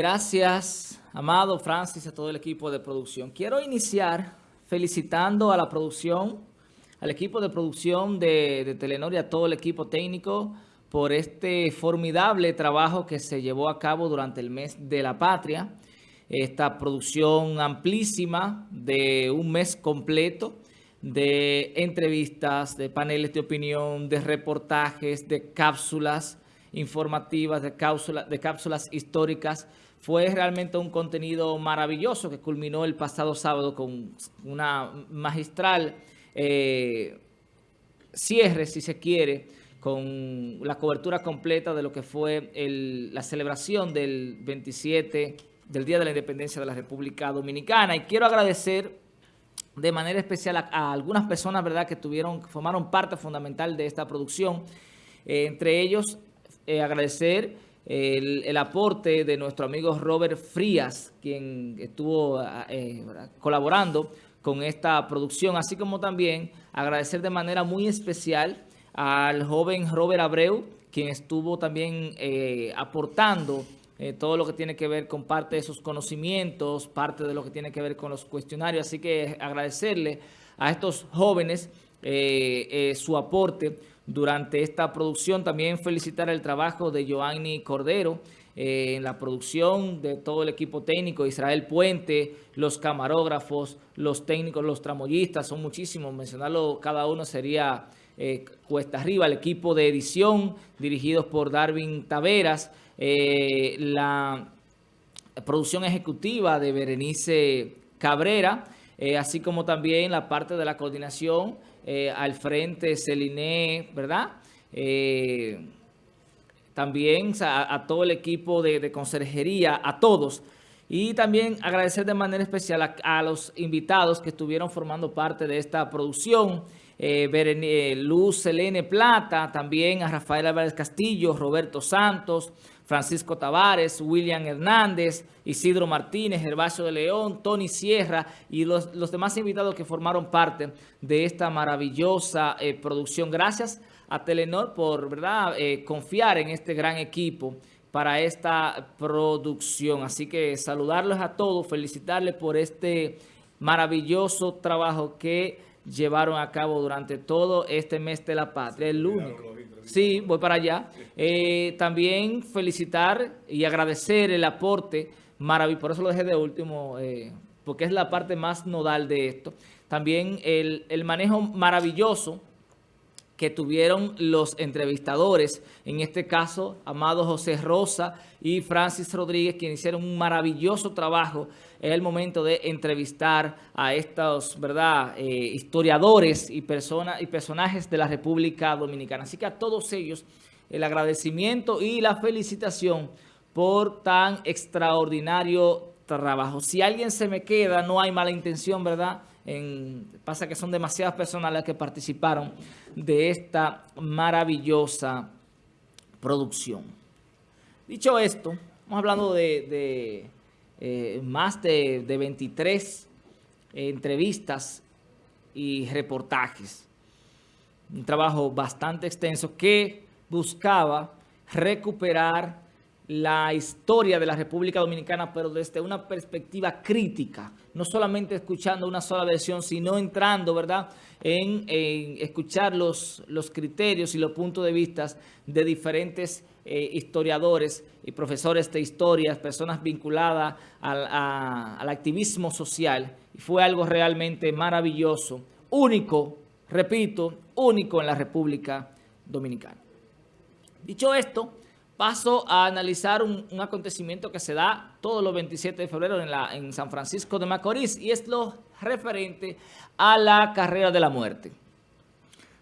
Gracias, Amado, Francis, a todo el equipo de producción. Quiero iniciar felicitando a la producción, al equipo de producción de, de Telenor y a todo el equipo técnico por este formidable trabajo que se llevó a cabo durante el mes de la patria. Esta producción amplísima de un mes completo de entrevistas, de paneles de opinión, de reportajes, de cápsulas informativas, de, cápsulas, de cápsulas históricas. Fue realmente un contenido maravilloso que culminó el pasado sábado con una magistral eh, cierre, si se quiere, con la cobertura completa de lo que fue la celebración del 27, del Día de la Independencia de la República Dominicana. Y quiero agradecer de manera especial a, algunas personas verdad que tuvieron formaron parte fundamental de esta producción. Eh, entre ellos, eh, agradecer el, aporte de nuestro amigo Robert Frías, quien estuvo eh, colaborando con esta producción, así como también agradecer de manera muy especial al joven Robert Abreu, quien estuvo también eh, aportando eh, todo lo que tiene que ver con parte de sus conocimientos, parte de lo que tiene que ver con los cuestionarios. Así que agradecerle a estos jóvenes eh, su aporte durante esta producción. También felicitar el trabajo de Joanny Cordero, en la producción de todo el equipo técnico, Israel Puente, los camarógrafos, los técnicos, los tramoyistas, son muchísimos, mencionarlo cada uno sería eh, cuesta arriba, el equipo de edición dirigidos por Darwin Taveras, eh, la producción ejecutiva de Berenice Cabrera, eh, así como también la parte de la coordinación al frente Celine, ¿verdad?, también a, todo el equipo de, conserjería, a todos. Y también agradecer de manera especial a, los invitados que estuvieron formando parte de esta producción. Eh, eh, Luz Selene Plata, también a Rafael Álvarez Castillo, Roberto Santos, Francisco Tavares, William Hernández, Isidro Martínez, Gervasio de León, Tony Sierra y los, demás invitados que formaron parte de esta maravillosa eh, producción. Gracias a Telenor por verdad confiar en este gran equipo para esta producción. Así que saludarlos a todos, felicitarles por este maravilloso trabajo que llevaron a cabo durante todo este mes de la patria, el lunes. Sí, voy para allá. Eh, también felicitar y agradecer el aporte maravilloso, por eso lo dejé de último, eh, porque es la parte más nodal de esto. También el, el manejo maravilloso que tuvieron los entrevistadores, en este caso, Amado José Rosa y Francis Rodríguez, quienes hicieron un maravilloso trabajo en el momento de entrevistar a estos ¿verdad? Eh, historiadores y, personas y personajes de la República Dominicana. Así que a todos ellos el agradecimiento y la felicitación por tan extraordinario trabajo. Si alguien se me queda, no hay mala intención, ¿verdad?, pasa que son demasiadas personas las que participaron de esta maravillosa producción. Dicho esto, estamos hablando de, eh, más de, 23 entrevistas y reportajes. Un trabajo bastante extenso que buscaba recuperar la historia de la República Dominicana, pero desde una perspectiva crítica, no solamente escuchando una sola versión, sino entrando, ¿verdad?, en, escuchar los, los, criterios y los puntos de vista de diferentes eh, historiadores y profesores de historias, personas vinculadas al, al activismo social. Y fue algo realmente maravilloso, único, repito, único en la República Dominicana. Dicho esto, paso a analizar un, acontecimiento que se da todos los 27 de febrero en, la, en San Francisco de Macorís y es lo referente a la carrera de la muerte.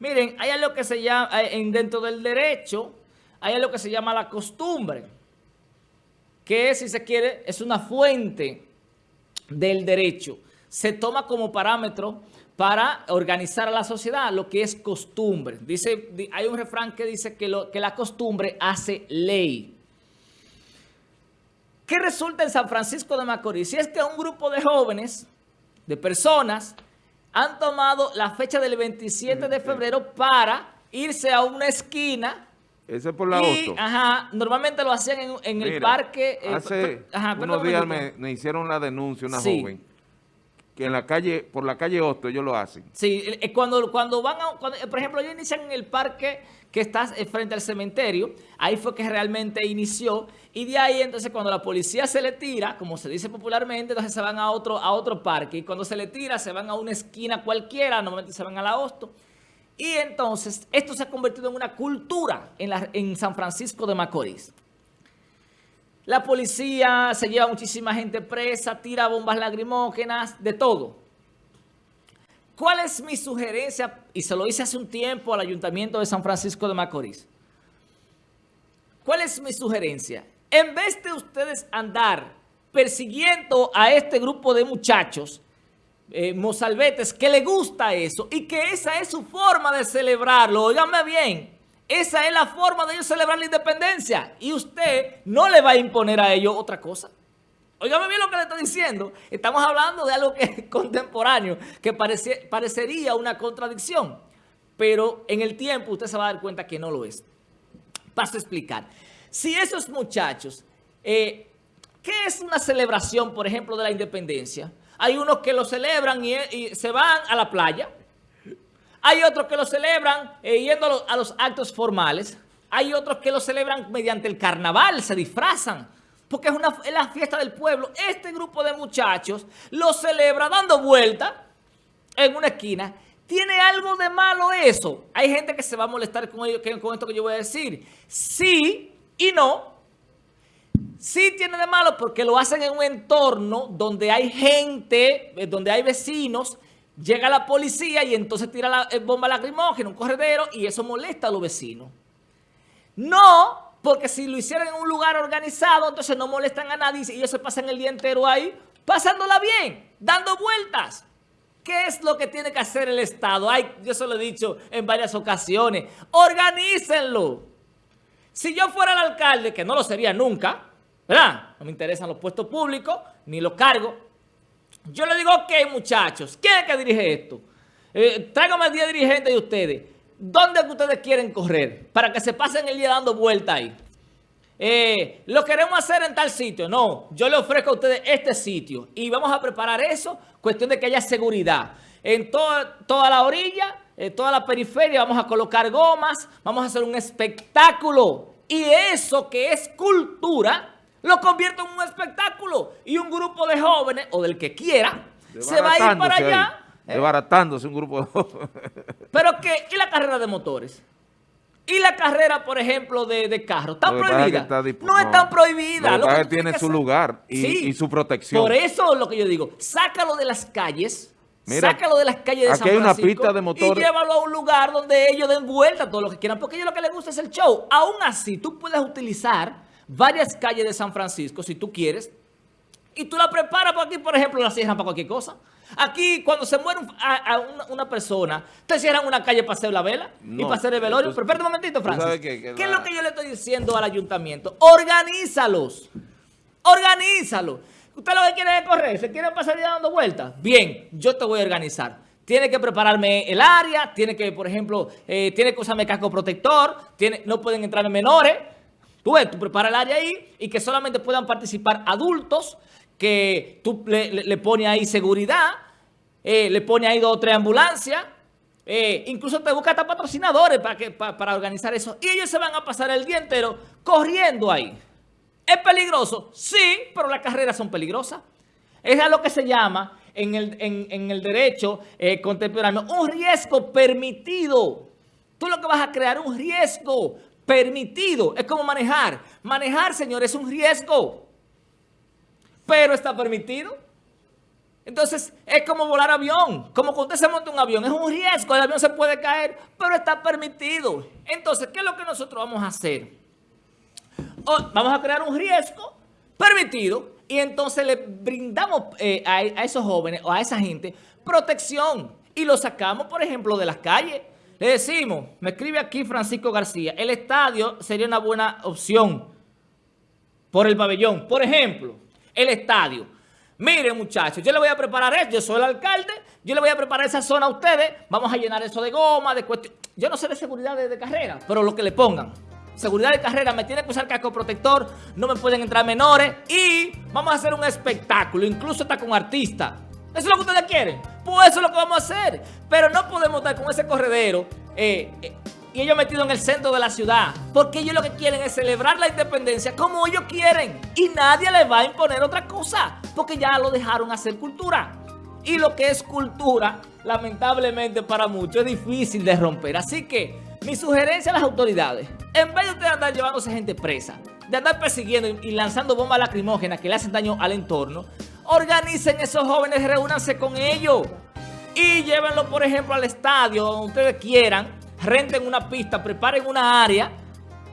Miren, hay algo que se llama, en, dentro del derecho, hay algo que se llama la costumbre, que si se quiere es una fuente del derecho. Se toma como parámetro para organizar a la sociedad, lo que es costumbre. Dice, hay un refrán que dice que, lo, que la costumbre hace ley. ¿Qué resulta en San Francisco de Macorís? Si es que un grupo de jóvenes, de personas, han tomado la fecha del 27 de febrero para irse a una esquina Ese es por la y, Ajá, normalmente lo hacían en, el parque. Eh, hace unos días me, hicieron la denuncia una joven que en la calle, por la calle Hosto ellos lo hacen. Sí, eh, cuando, cuando van a, por ejemplo, ellos inician en el parque que está frente al cementerio, ahí fue que realmente inició, y de ahí entonces cuando la policía se le tira, como se dice popularmente, entonces se van a otro, a otro parque, y cuando se le tira se van a una esquina cualquiera, normalmente se van a la Hosto, y entonces esto se ha convertido en una cultura en, en San Francisco de Macorís. La policía se lleva muchísima gente presa, tira bombas lacrimógenas, de todo. ¿Cuál es mi sugerencia? Y se lo hice hace un tiempo al Ayuntamiento de San Francisco de Macorís. ¿Cuál es mi sugerencia? En vez de ustedes andar persiguiendo a este grupo de muchachos, eh, mozalbetes, que le gusta eso y que esa es su forma de celebrarlo, óigame bien, esa es la forma de ellos celebrar la independencia. Y usted no le va a imponer a ellos otra cosa. Óigame bien lo que le estoy diciendo. Estamos hablando de algo que es contemporáneo, que parecería una contradicción. Pero en el tiempo usted se va a dar cuenta que no lo es. Paso a explicar. Si esos muchachos, eh, ¿qué es una celebración, por ejemplo, de la independencia? Hay unos que lo celebran y se van a la playa, hay otros que lo celebran eh, yendo a los, actos formales. Hay otros que lo celebran mediante el carnaval, se disfrazan. Porque es, una, la fiesta del pueblo. Este grupo de muchachos lo celebra dando vuelta en una esquina. ¿Tiene algo de malo eso? Hay gente que se va a molestar con, con esto que yo voy a decir. Sí y no. Sí tiene de malo porque lo hacen en un entorno donde hay gente, eh, donde hay vecinos Llega la policía y entonces tira la eh, bomba lacrimógena, un corredero, y eso molesta a los vecinos. No, porque si lo hicieran en un lugar organizado, entonces no molestan a nadie y ellos se pasan el día entero ahí, pasándola bien, dando vueltas. ¿Qué es lo que tiene que hacer el Estado? Ay, yo se lo he dicho en varias ocasiones. Organícenlo. Si yo fuera el alcalde, que no lo sería nunca, ¿verdad? No me interesan los puestos públicos, ni los cargos, yo le digo, ok, muchachos, ¿quién es que dirige esto? Eh, tráigame el día dirigente de ustedes. ¿Dónde que ustedes quieren correr? Para que se pasen el día dando vuelta ahí. Eh, lo queremos hacer en tal sitio. No, yo le ofrezco a ustedes este sitio. Y vamos a preparar eso, cuestión de que haya seguridad. En toda, toda la orilla, en toda la periferia, vamos a colocar gomas, vamos a hacer un espectáculo. Y eso que es cultura lo convierto en un espectáculo y un grupo de jóvenes, o del que quiera, se va a ir para allá. ¿eh? Desbaratándose un grupo de jóvenes. Pero que, ¿y la carrera de motores? ¿Y la carrera, por ejemplo, de, de carros? ¿Está prohibida? no, está prohibida. Lo que tiene su lugar y, su protección. Por eso es lo que yo digo. Sácalo de las calles. sácalo de las calles de San Francisco. hay una pista de motores. Y llévalo a un lugar donde ellos den vuelta todo lo que quieran. Porque a ellos lo que les gusta es el show. Aún así, tú puedes utilizar varias calles de San Francisco, si tú quieres, y tú la preparas por aquí, por ejemplo, la cierran para cualquier cosa. Aquí, cuando se muere a, una, persona, te cierran una calle para hacer la vela y para hacer el velorio. Pero espérate un momentito, Francis. ¿Qué, es lo que yo le estoy diciendo al ayuntamiento? Organízalos. Organízalos. Usted lo que quiere es correr, se quiere pasar ya dando vueltas. Bien, yo te voy a organizar. Tiene que prepararme el área, tiene que, por ejemplo, eh, tiene que usarme casco protector, tiene, no pueden entrarme menores. Tú ves, tú preparas el área ahí y que solamente puedan participar adultos, que tú le, pones ahí seguridad, eh, le pones ahí dos o tres ambulancias, eh, incluso te busca hasta patrocinadores para, que, para, organizar eso. Y ellos se van a pasar el día entero corriendo ahí. ¿Es peligroso? Sí, pero las carreras son peligrosas. Es a lo que se llama en el, en, el derecho eh, contemporáneo un riesgo permitido. Tú lo que vas a crear un riesgo permitido. Es como manejar. Manejar, señor, es un riesgo. Pero está permitido. Entonces, es como volar avión. Como cuando usted se monta un avión. Es un riesgo. El avión se puede caer, pero está permitido. Entonces, ¿qué es lo que nosotros vamos a hacer? vamos a crear un riesgo permitido y entonces le brindamos eh, a, a esos jóvenes o a esa gente protección y lo sacamos, por ejemplo, de las calles. Le decimos, me escribe aquí Francisco García, el estadio sería una buena opción por el pabellón. Por ejemplo, el estadio. Miren, muchachos, yo le voy a preparar esto, yo soy el alcalde, yo le voy a preparar esa zona a ustedes, vamos a llenar eso de goma, de cuestión. Yo no sé de seguridad de, carrera, pero lo que le pongan. seguridad de carrera, me tiene que usar casco protector, no me pueden entrar menores y vamos a hacer un espectáculo, incluso está con artistas. ¿Eso es lo que ustedes quieren? Pues eso es lo que vamos a hacer. Pero no podemos estar con ese corredero eh, eh, y ellos metidos en el centro de la ciudad. Porque ellos lo que quieren es celebrar la independencia como ellos quieren. Y nadie les va a imponer otra cosa. Porque ya lo dejaron hacer cultura. Y lo que es cultura, lamentablemente para muchos, es difícil de romper. Así que mi sugerencia a las autoridades, en vez de ustedes andar llevándose gente presa, de andar persiguiendo y lanzando bombas lacrimógenas que le hacen daño al entorno, organicen esos jóvenes, reúnanse con ellos y llévenlo, por ejemplo, al estadio, donde ustedes quieran, renten una pista, preparen una área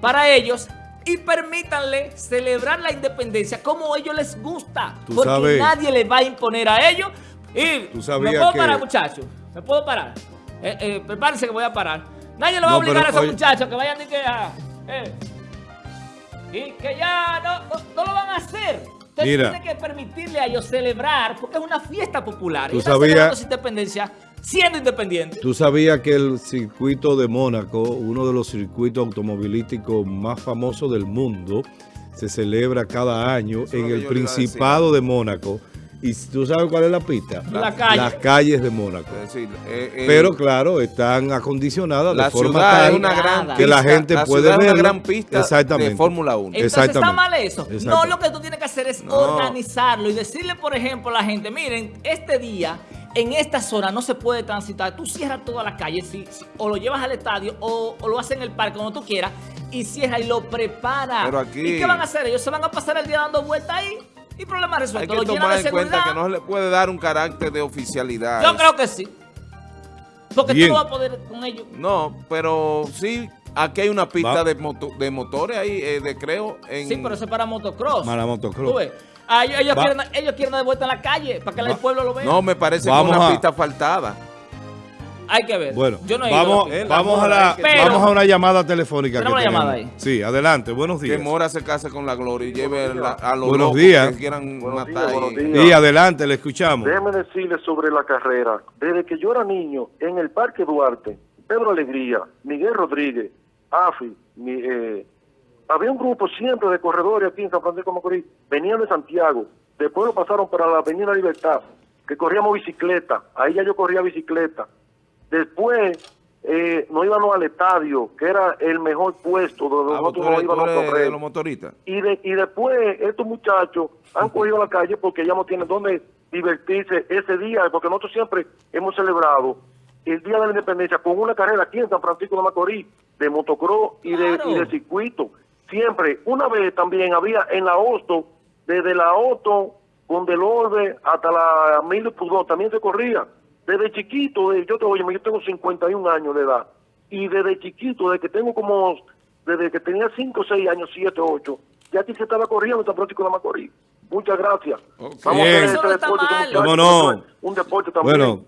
para ellos y permítanle celebrar la independencia como a ellos les gusta. porque nadie les va a imponer a ellos. Y me puedo parar, muchachos. Me puedo parar. Eh, eh, prepárense que voy a parar. Nadie le va a obligar a esos muchachos que vayan y que... Eh, y que ya no, no lo van a hacer. Usted tiene que permitirle a ellos celebrar, porque es una fiesta popular. ¿Tú sabías, independencia siendo independiente. Tú sabías que el circuito de Mónaco, uno de los circuitos automovilísticos más famosos del mundo, se celebra cada año en el Principado de Mónaco. ¿Y tú sabes cuál es la pista? Las calles de Mónaco. Eh, eh, Pero claro, están acondicionadas de forma tal que la gente puede ver. una gran pista de Fórmula 1. Entonces está mal eso. No, lo que tú tienes que hacer es organizarlo y decirle, por ejemplo, a la gente, miren, este día en esta zona no se puede transitar. Tú cierras toda la calle, o lo llevas al estadio o, lo haces en el parque, como tú quieras, y cierra y lo prepara. ¿Y qué van a hacer? Ellos se van a pasar el día dando vueltas ahí y problema resuelto. Hay que tomar en cuenta que no se le puede dar un carácter de oficialidad. Yo creo que sí. Porque tú no vas a poder con ellos. No, pero sí, aquí hay una pista de, de motores ahí, eh, de creo. En... Sí, pero eso es para motocross. Para motocross. Ah, ellos, quieren, ellos quieren dar vuelta en la calle para que el pueblo lo vea. No, me parece que es una pista faltada. Hay que ver. Bueno, Yo no vamos, vamos, a la, vamos a una llamada telefónica. Tenemos una llamada ahí. Sí, adelante. Buenos días. Que Mora se case con la gloria y lleve a los buenos días. que quieran matar. Y adelante, le escuchamos. Déjeme decirle sobre la carrera. Desde que yo era niño, en el Parque Duarte, Pedro Alegría, Miguel Rodríguez, AFI, eh, había un grupo siempre de corredores aquí en San Francisco de Macorís. Venían de Santiago. Después lo pasaron para la Avenida Libertad, que corríamos bicicleta. Ahí ya yo corría bicicleta Después eh, nos íbamos al estadio, que era el mejor puesto donde ah, nosotros nos íbamos a correr. los motoristas. Y, y después estos muchachos han cogido la calle porque ya no tienen dónde divertirse ese día, porque nosotros siempre hemos celebrado el Día de la Independencia con una carrera aquí en San Francisco de Macorís, de motocross y, de, y de circuito. Siempre, una vez también había en la Hosto, desde la Hosto con Delorbe hasta la Mil Pudó, también se corría. Desde chiquito, yo, te, oye, yo tengo 51 años de edad, y desde chiquito, desde que tengo como, desde que tenía 5, 6 años, 7, 8, ya aquí se estaba corriendo San Francisco de Macorís. Muchas gracias. Vamos a hacer este deporte. ¿Cómo no? Un deporte también. Bueno,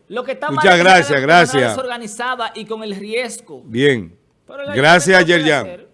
muchas gracias, gracias. desorganizada y con el riesgo. Bien. Gracias, Yerjan. Gracias.